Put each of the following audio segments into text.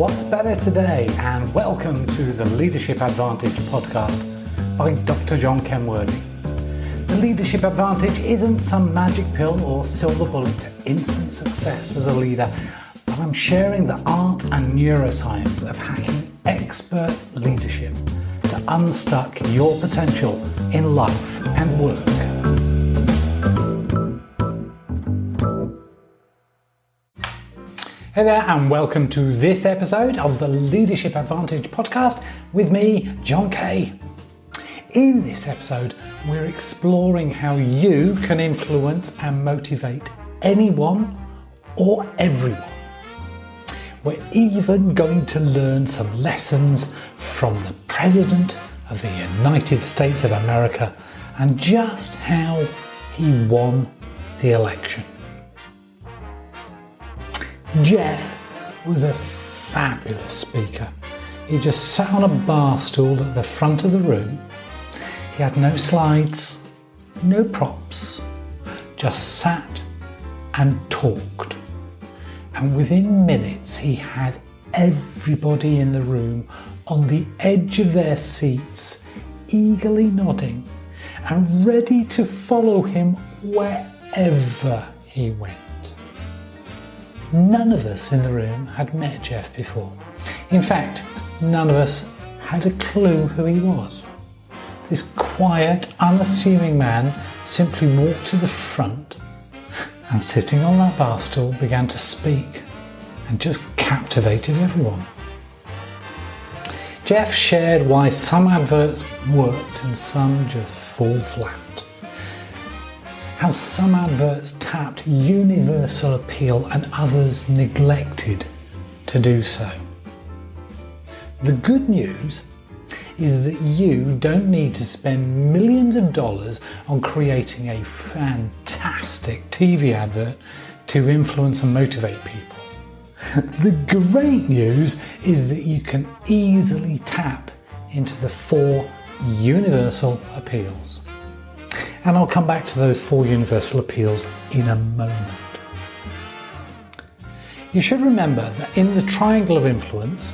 What's better today? And welcome to the Leadership Advantage podcast by Dr. John Kenworthy. The Leadership Advantage isn't some magic pill or silver bullet to instant success as a leader, but I'm sharing the art and neuroscience of hacking expert leadership to unstuck your potential in life and work. Hey there, and welcome to this episode of the Leadership Advantage podcast with me, John Kay. In this episode, we're exploring how you can influence and motivate anyone or everyone. We're even going to learn some lessons from the President of the United States of America and just how he won the election. Jeff was a fabulous speaker. He just sat on a bar stool at the front of the room. He had no slides, no props, just sat and talked. And within minutes, he had everybody in the room on the edge of their seats, eagerly nodding and ready to follow him wherever he went. None of us in the room had met Jeff before. In fact, none of us had a clue who he was. This quiet, unassuming man simply walked to the front and sitting on that bar stool began to speak and just captivated everyone. Jeff shared why some adverts worked and some just fall flat how some adverts tapped universal appeal and others neglected to do so. The good news is that you don't need to spend millions of dollars on creating a fantastic TV advert to influence and motivate people. the great news is that you can easily tap into the four universal appeals. And I'll come back to those four universal appeals in a moment. You should remember that in the triangle of influence,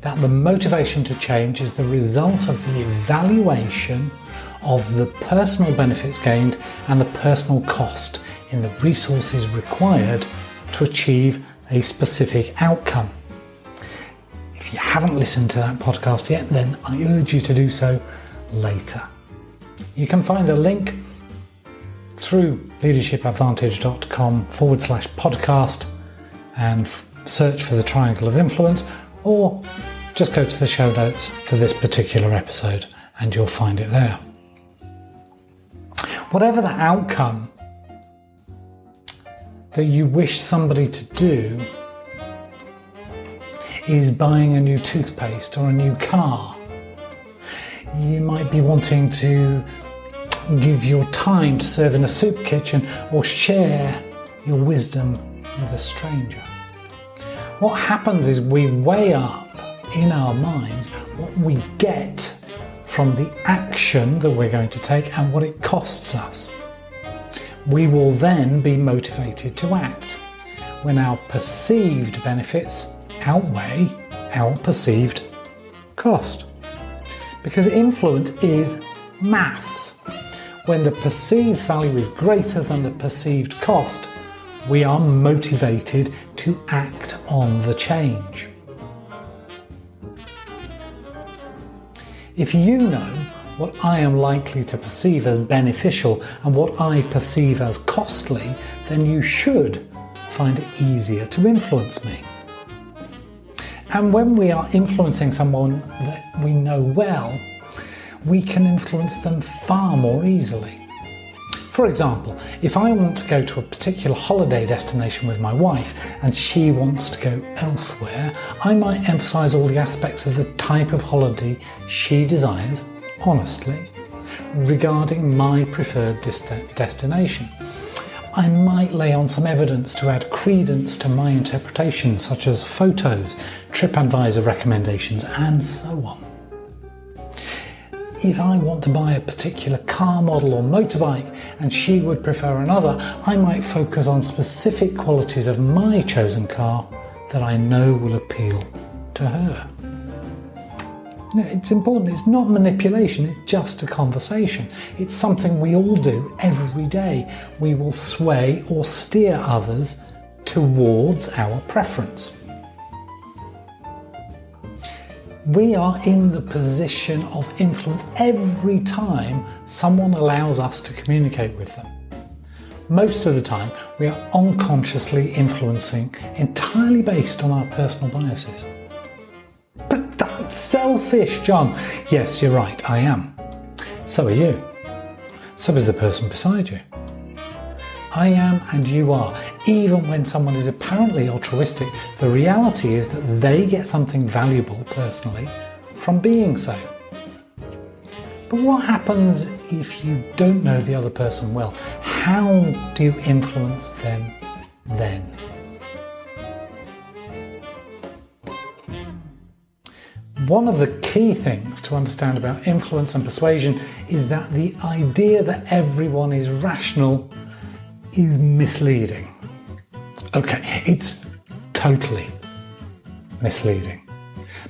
that the motivation to change is the result of the evaluation of the personal benefits gained and the personal cost in the resources required to achieve a specific outcome. If you haven't listened to that podcast yet, then I urge you to do so later. You can find a link through leadershipadvantage.com forward slash podcast and search for the triangle of influence or just go to the show notes for this particular episode and you'll find it there. Whatever the outcome that you wish somebody to do is buying a new toothpaste or a new car. You might be wanting to give your time to serve in a soup kitchen or share your wisdom with a stranger. What happens is we weigh up in our minds what we get from the action that we're going to take and what it costs us. We will then be motivated to act when our perceived benefits outweigh our perceived cost. Because influence is maths. When the perceived value is greater than the perceived cost, we are motivated to act on the change. If you know what I am likely to perceive as beneficial and what I perceive as costly, then you should find it easier to influence me. And when we are influencing someone that we know well, we can influence them far more easily. For example, if I want to go to a particular holiday destination with my wife and she wants to go elsewhere, I might emphasise all the aspects of the type of holiday she desires, honestly, regarding my preferred destination. I might lay on some evidence to add credence to my interpretation, such as photos, TripAdvisor recommendations, and so on if I want to buy a particular car model or motorbike and she would prefer another, I might focus on specific qualities of my chosen car that I know will appeal to her. it's important. It's not manipulation, it's just a conversation. It's something we all do every day. We will sway or steer others towards our preference. We are in the position of influence every time someone allows us to communicate with them. Most of the time, we are unconsciously influencing entirely based on our personal biases. But that's selfish, John. Yes, you're right, I am. So are you. So is the person beside you. I am and you are. Even when someone is apparently altruistic, the reality is that they get something valuable personally from being so. But what happens if you don't know the other person well? How do you influence them then? One of the key things to understand about influence and persuasion is that the idea that everyone is rational is misleading. Okay, it's totally misleading.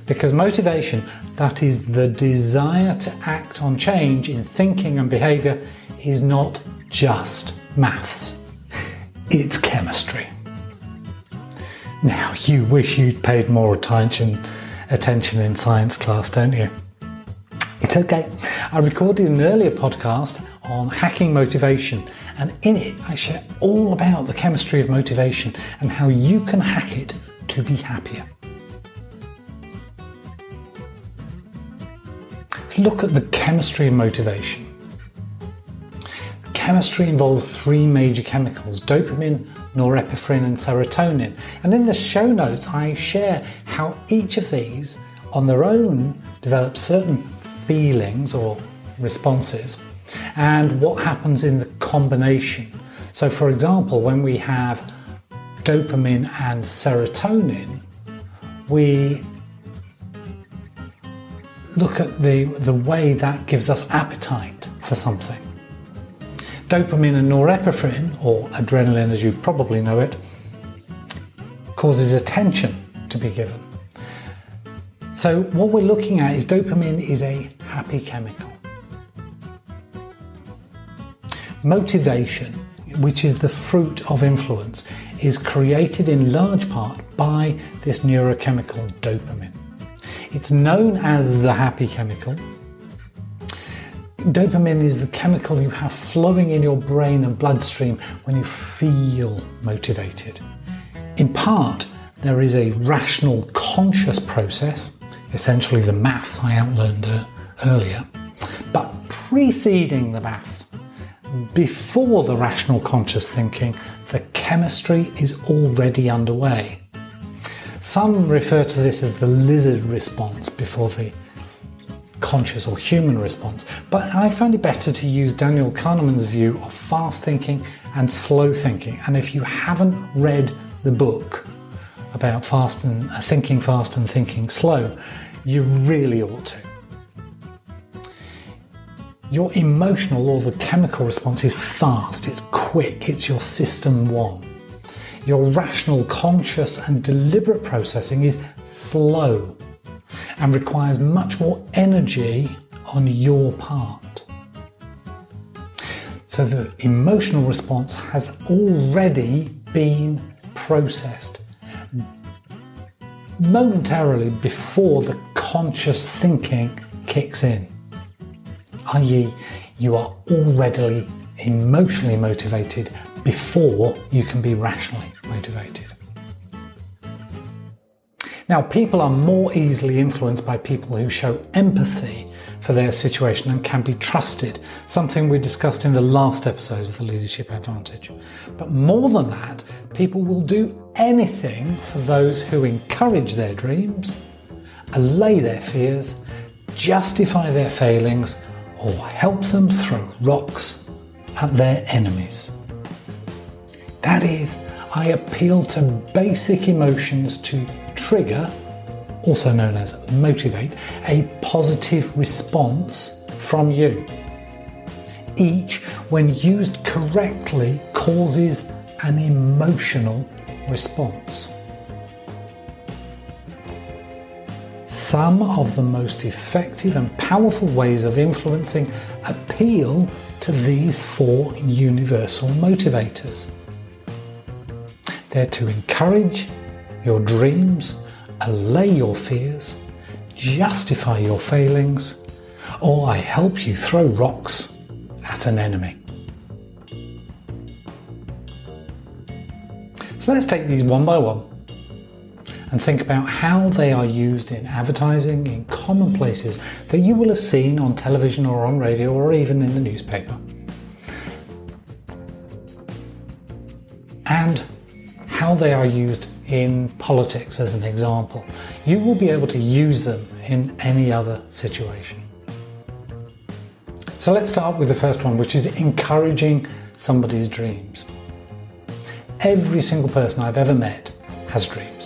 Because motivation, that is the desire to act on change in thinking and behaviour, is not just maths, it's chemistry. Now, you wish you'd paid more attention, attention in science class, don't you? It's okay. I recorded an earlier podcast on hacking motivation, and in it, I share all about the chemistry of motivation and how you can hack it to be happier. Look at the chemistry of motivation chemistry involves three major chemicals, dopamine, norepinephrine and serotonin. And in the show notes I share how each of these on their own develop certain feelings or responses and what happens in the combination. So for example, when we have dopamine and serotonin, we look at the, the way that gives us appetite for something. Dopamine and norepinephrine, or adrenaline as you probably know it, causes attention to be given. So what we're looking at is dopamine is a happy chemical. Motivation, which is the fruit of influence, is created in large part by this neurochemical dopamine. It's known as the happy chemical Dopamine is the chemical you have flowing in your brain and bloodstream when you feel motivated. In part, there is a rational conscious process, essentially the maths I outlined uh, earlier, but preceding the maths, before the rational conscious thinking, the chemistry is already underway. Some refer to this as the lizard response before the conscious or human response, but I find it better to use Daniel Kahneman's view of fast thinking and slow thinking. And if you haven't read the book about fast and uh, thinking fast and thinking slow, you really ought to. Your emotional or the chemical response is fast, it's quick, it's your system one. Your rational, conscious and deliberate processing is slow and requires much more energy on your part. So the emotional response has already been processed momentarily before the conscious thinking kicks in, i.e. you are already emotionally motivated before you can be rationally motivated. Now, people are more easily influenced by people who show empathy for their situation and can be trusted, something we discussed in the last episode of the Leadership Advantage. But more than that, people will do anything for those who encourage their dreams, allay their fears, justify their failings, or help them throw rocks at their enemies. That is, I appeal to basic emotions to trigger, also known as motivate, a positive response from you. Each, when used correctly, causes an emotional response. Some of the most effective and powerful ways of influencing appeal to these four universal motivators. They're to encourage your dreams, allay your fears, justify your failings, or I help you throw rocks at an enemy. So let's take these one by one and think about how they are used in advertising in common places that you will have seen on television or on radio or even in the newspaper. And how they are used in politics as an example. You will be able to use them in any other situation. So let's start with the first one, which is encouraging somebody's dreams. Every single person I've ever met has dreams.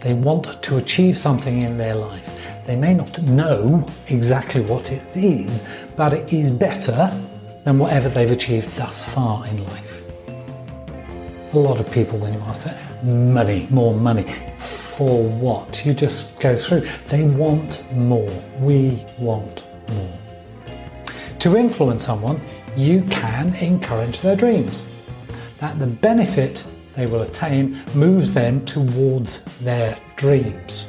They want to achieve something in their life. They may not know exactly what it is, but it is better than whatever they've achieved thus far in life. A lot of people, when you ask them, money, more money, for what? You just go through. They want more. We want more. To influence someone, you can encourage their dreams. That the benefit they will attain moves them towards their dreams.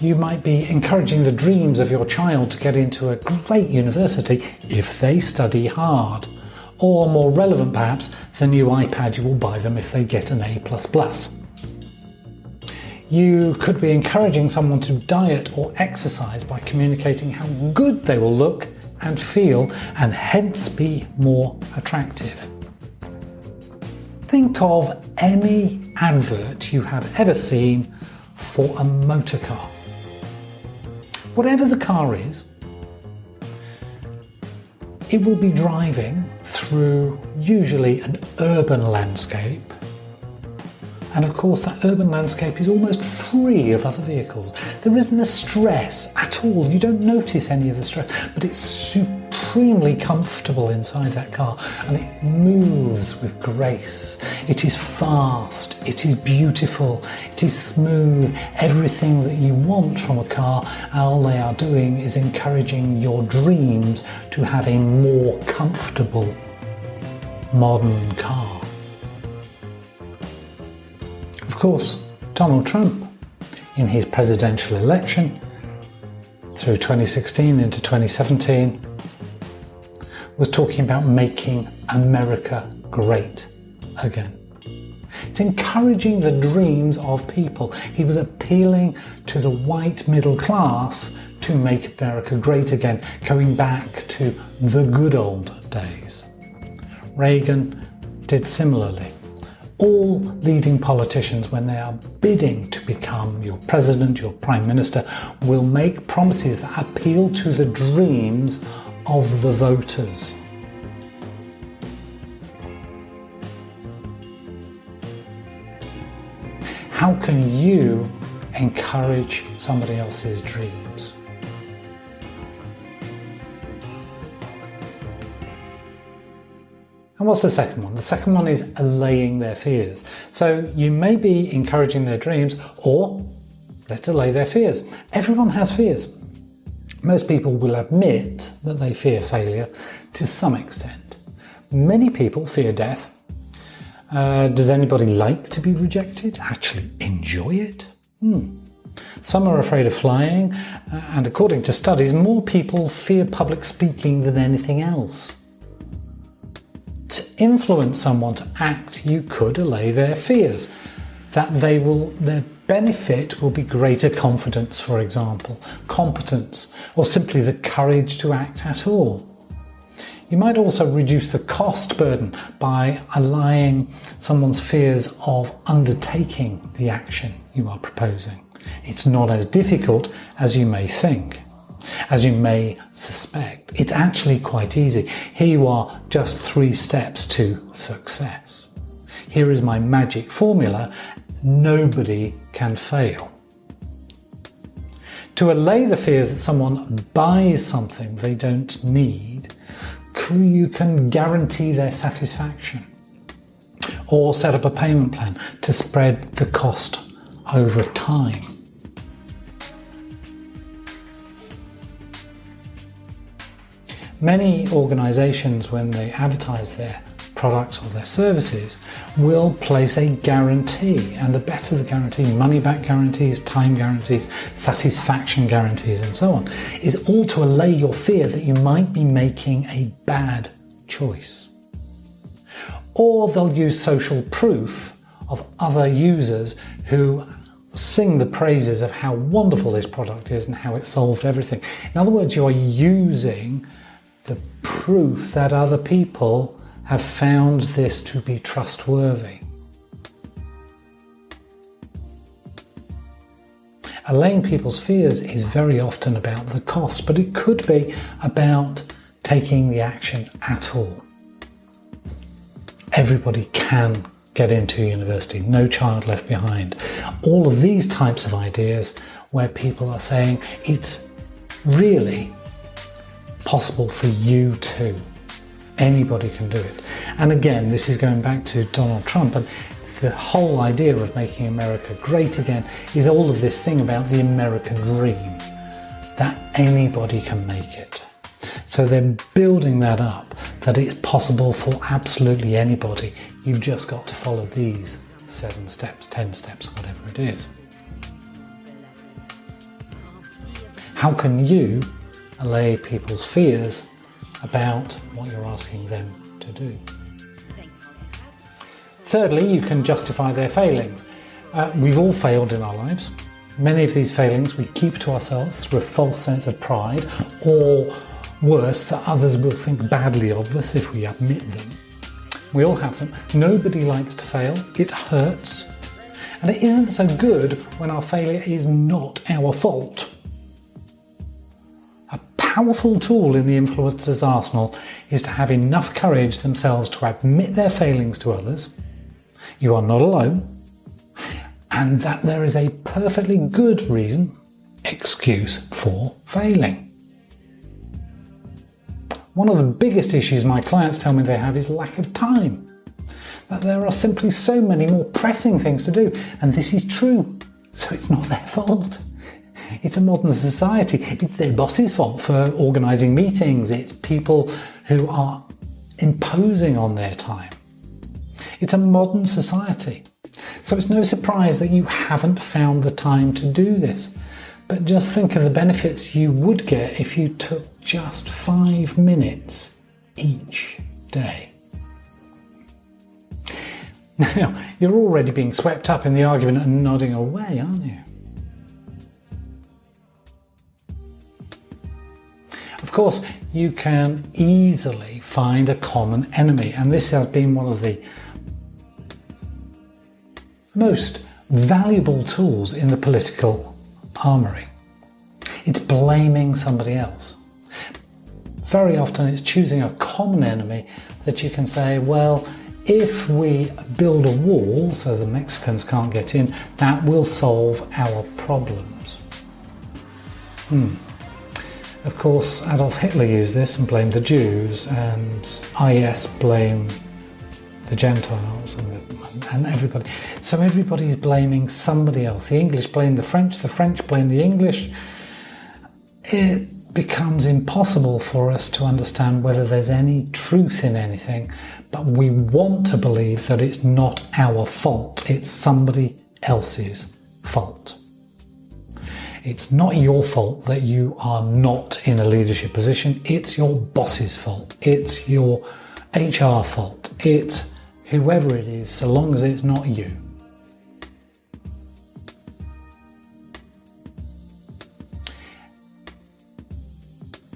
You might be encouraging the dreams of your child to get into a great university if they study hard, or more relevant perhaps, the new iPad you will buy them if they get an A++. You could be encouraging someone to diet or exercise by communicating how good they will look and feel and hence be more attractive. Think of any advert you have ever seen for a motor car. Whatever the car is, it will be driving through usually an urban landscape and of course that urban landscape is almost free of other vehicles. There isn't the stress at all. You don't notice any of the stress, but it's supremely comfortable inside that car and it moves with grace. It is fast, it is beautiful, it is smooth. Everything that you want from a car, all they are doing is encouraging your dreams to have a more comfortable modern car. Course, Donald Trump, in his presidential election through 2016 into 2017, was talking about making America great again. It's encouraging the dreams of people. He was appealing to the white middle class to make America great again, going back to the good old days. Reagan did similarly all leading politicians, when they are bidding to become your president, your prime minister, will make promises that appeal to the dreams of the voters. How can you encourage somebody else's dreams? And what's the second one? The second one is allaying their fears. So you may be encouraging their dreams or let's allay their fears. Everyone has fears. Most people will admit that they fear failure to some extent. Many people fear death. Uh, does anybody like to be rejected? Actually enjoy it? Hmm. Some are afraid of flying, uh, and according to studies, more people fear public speaking than anything else to influence someone to act, you could allay their fears. That they will, their benefit will be greater confidence, for example, competence, or simply the courage to act at all. You might also reduce the cost burden by allaying someone's fears of undertaking the action you are proposing. It's not as difficult as you may think. As you may suspect, it's actually quite easy. Here you are, just three steps to success. Here is my magic formula. Nobody can fail. To allay the fears that someone buys something they don't need, you can guarantee their satisfaction. Or set up a payment plan to spread the cost over time. Many organizations, when they advertise their products or their services, will place a guarantee. And the better the guarantee, money back guarantees, time guarantees, satisfaction guarantees, and so on, is all to allay your fear that you might be making a bad choice. Or they'll use social proof of other users who sing the praises of how wonderful this product is and how it solved everything. In other words, you are using the proof that other people have found this to be trustworthy. Allaying people's fears is very often about the cost, but it could be about taking the action at all. Everybody can get into university, no child left behind. All of these types of ideas where people are saying it's really possible for you too. Anybody can do it. And again, this is going back to Donald Trump and the whole idea of making America great again is all of this thing about the American dream, that anybody can make it. So they're building that up, that it's possible for absolutely anybody. You've just got to follow these seven steps, 10 steps, whatever it is. How can you allay people's fears about what you're asking them to do? Thirdly, you can justify their failings. Uh, we've all failed in our lives. Many of these failings we keep to ourselves through a false sense of pride or worse, that others will think badly of us if we admit them. We all have them. Nobody likes to fail. It hurts. And it isn't so good when our failure is not our fault. Powerful tool in the influencer's arsenal is to have enough courage themselves to admit their failings to others. You are not alone. And that there is a perfectly good reason, excuse for failing. One of the biggest issues my clients tell me they have is lack of time. That there are simply so many more pressing things to do, and this is true. So it's not their fault. It's a modern society. It's their boss's fault for organising meetings. It's people who are imposing on their time. It's a modern society. So it's no surprise that you haven't found the time to do this. But just think of the benefits you would get if you took just five minutes each day. Now, you're already being swept up in the argument and nodding away, aren't you? Of course, you can easily find a common enemy, and this has been one of the most valuable tools in the political armory. It's blaming somebody else. Very often it's choosing a common enemy that you can say, well, if we build a wall so the Mexicans can't get in, that will solve our problems. Hmm. Of course, Adolf Hitler used this and blamed the Jews, and IS blamed the Gentiles and, the, and everybody. So everybody's blaming somebody else. The English blame the French, the French blame the English. It becomes impossible for us to understand whether there's any truth in anything, but we want to believe that it's not our fault, it's somebody else's fault. It's not your fault that you are not in a leadership position, it's your boss's fault, it's your HR fault, it's whoever it is, so long as it's not you.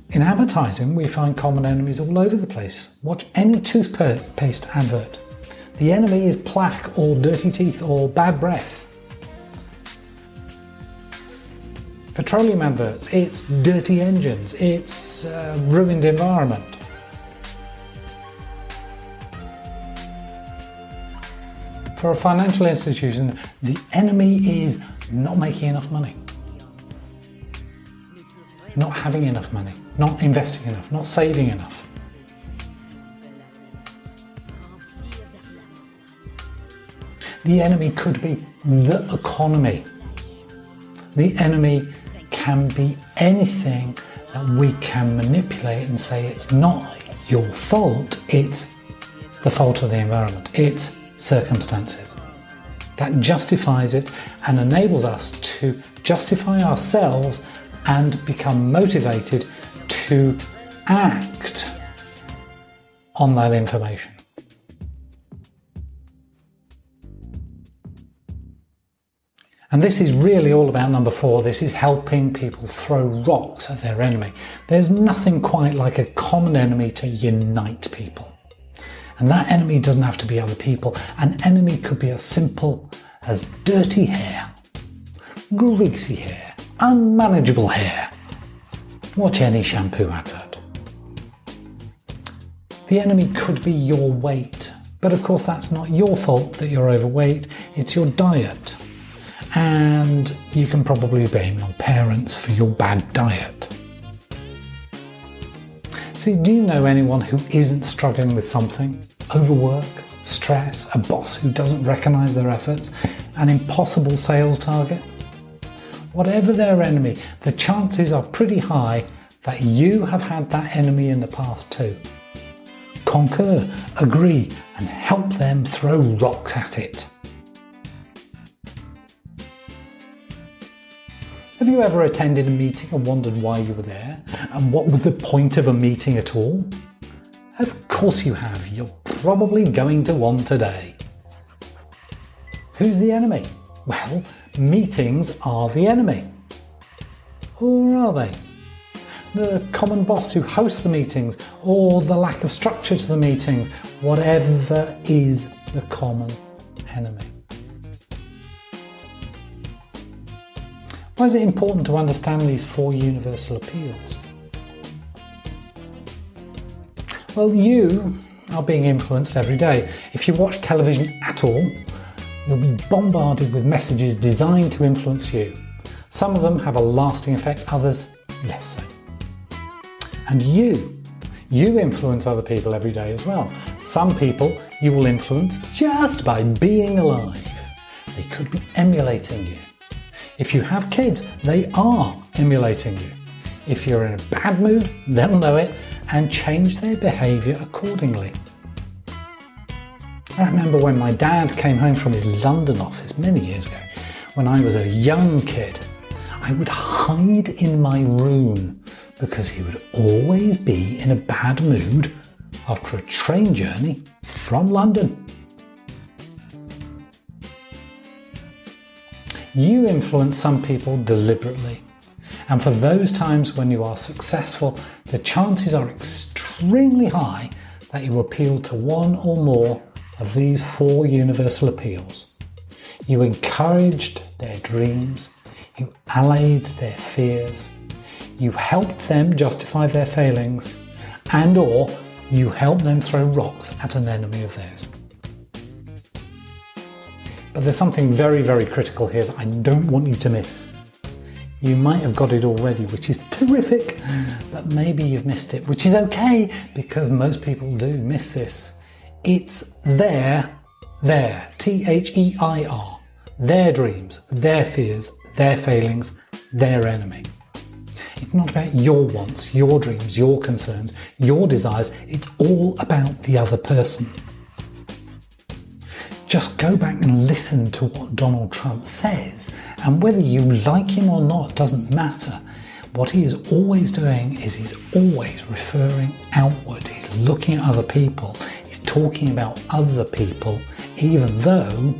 In advertising, we find common enemies all over the place. Watch any toothpaste advert. The enemy is plaque or dirty teeth or bad breath. Petroleum adverts, it's dirty engines, it's uh, ruined environment. For a financial institution, the enemy is not making enough money, not having enough money, not investing enough, not saving enough. The enemy could be the economy. The enemy can be anything that we can manipulate and say it's not your fault, it's the fault of the environment, it's circumstances. That justifies it and enables us to justify ourselves and become motivated to act on that information. And this is really all about number four. This is helping people throw rocks at their enemy. There's nothing quite like a common enemy to unite people. And that enemy doesn't have to be other people. An enemy could be as simple as dirty hair, greasy hair, unmanageable hair. Watch any shampoo advert. The enemy could be your weight, but of course that's not your fault that you're overweight, it's your diet and you can probably blame your parents for your bad diet. See, do you know anyone who isn't struggling with something? Overwork, stress, a boss who doesn't recognise their efforts, an impossible sales target? Whatever their enemy, the chances are pretty high that you have had that enemy in the past too. Concur, agree and help them throw rocks at it. Have you ever attended a meeting and wondered why you were there? And what was the point of a meeting at all? Of course you have. You're probably going to one today. Who's the enemy? Well, meetings are the enemy. Or are they? The common boss who hosts the meetings or the lack of structure to the meetings, whatever is the common enemy. Why is it important to understand these four universal appeals? Well, you are being influenced every day. If you watch television at all, you'll be bombarded with messages designed to influence you. Some of them have a lasting effect, others less so. And you, you influence other people every day as well. Some people you will influence just by being alive. They could be emulating you. If you have kids, they are emulating you. If you're in a bad mood, they'll know it and change their behaviour accordingly. I remember when my dad came home from his London office many years ago, when I was a young kid, I would hide in my room because he would always be in a bad mood after a train journey from London. You influence some people deliberately. And for those times when you are successful, the chances are extremely high that you appeal to one or more of these four universal appeals. You encouraged their dreams, you allayed their fears, you helped them justify their failings, and or you helped them throw rocks at an enemy of theirs. But there's something very, very critical here that I don't want you to miss. You might have got it already, which is terrific, but maybe you've missed it, which is okay because most people do miss this. It's their, their, T-H-E-I-R, their dreams, their fears, their failings, their enemy. It's not about your wants, your dreams, your concerns, your desires. It's all about the other person. Just go back and listen to what Donald Trump says, and whether you like him or not doesn't matter. What he is always doing is he's always referring outward. He's looking at other people. He's talking about other people, even though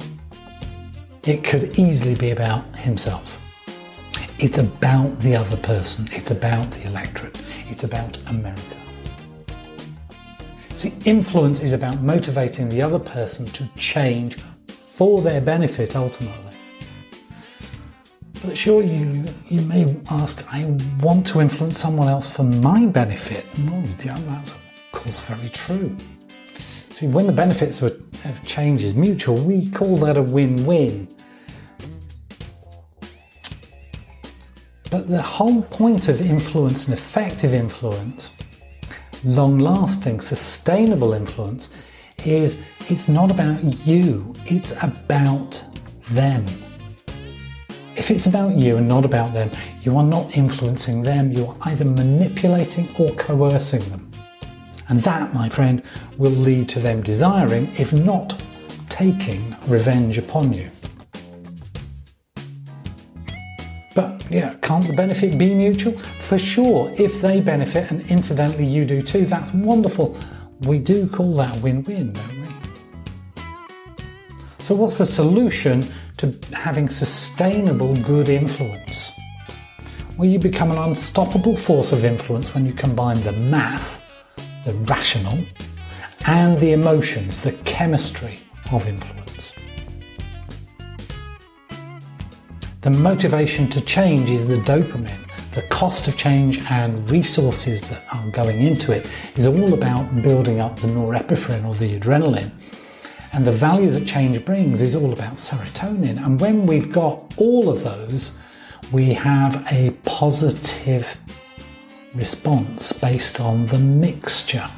it could easily be about himself. It's about the other person. It's about the electorate. It's about America. See, influence is about motivating the other person to change for their benefit ultimately. But sure, you, you may ask, I want to influence someone else for my benefit. Well, yeah, that's of course very true. See, when the benefits of change is mutual, we call that a win-win. But the whole point of influence and effective influence long-lasting, sustainable influence is it's not about you, it's about them. If it's about you and not about them, you are not influencing them, you are either manipulating or coercing them. And that, my friend, will lead to them desiring, if not taking, revenge upon you. Yeah, can't the benefit be mutual? For sure, if they benefit and incidentally you do too, that's wonderful. We do call that win-win, don't we? So what's the solution to having sustainable good influence? Well, you become an unstoppable force of influence when you combine the math, the rational, and the emotions, the chemistry of influence. The motivation to change is the dopamine. The cost of change and resources that are going into it is all about building up the norepinephrine or the adrenaline and the value that change brings is all about serotonin. And when we've got all of those, we have a positive response based on the mixture.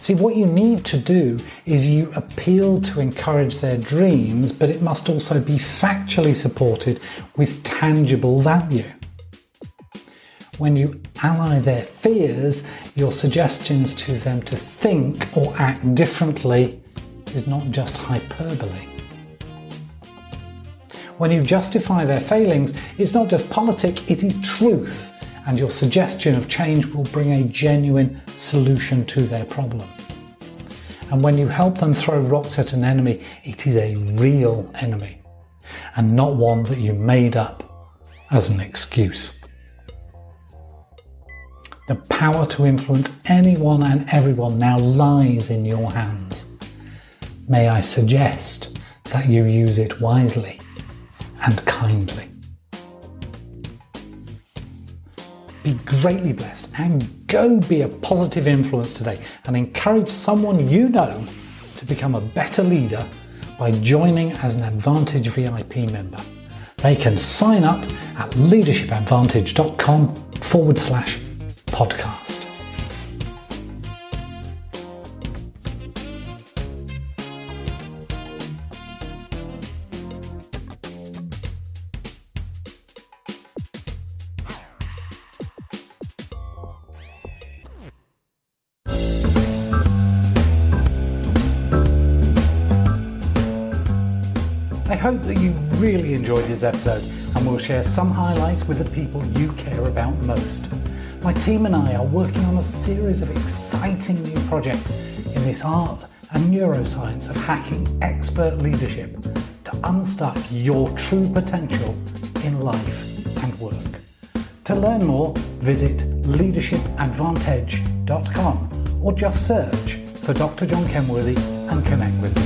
See, what you need to do is you appeal to encourage their dreams, but it must also be factually supported with tangible value. When you ally their fears, your suggestions to them to think or act differently is not just hyperbole. When you justify their failings, it's not just politic, it is truth, and your suggestion of change will bring a genuine solution to their problem. And when you help them throw rocks at an enemy, it is a real enemy, and not one that you made up as an excuse. The power to influence anyone and everyone now lies in your hands. May I suggest that you use it wisely and kindly. Be greatly blessed and go be a positive influence today and encourage someone you know to become a better leader by joining as an Advantage VIP member. They can sign up at leadershipadvantage.com forward slash podcast. Hope that you really enjoyed this episode and we'll share some highlights with the people you care about most. My team and I are working on a series of exciting new projects in this art and neuroscience of hacking expert leadership to unstuck your true potential in life and work. To learn more, visit leadershipadvantage.com or just search for Dr. John Kenworthy and connect with me.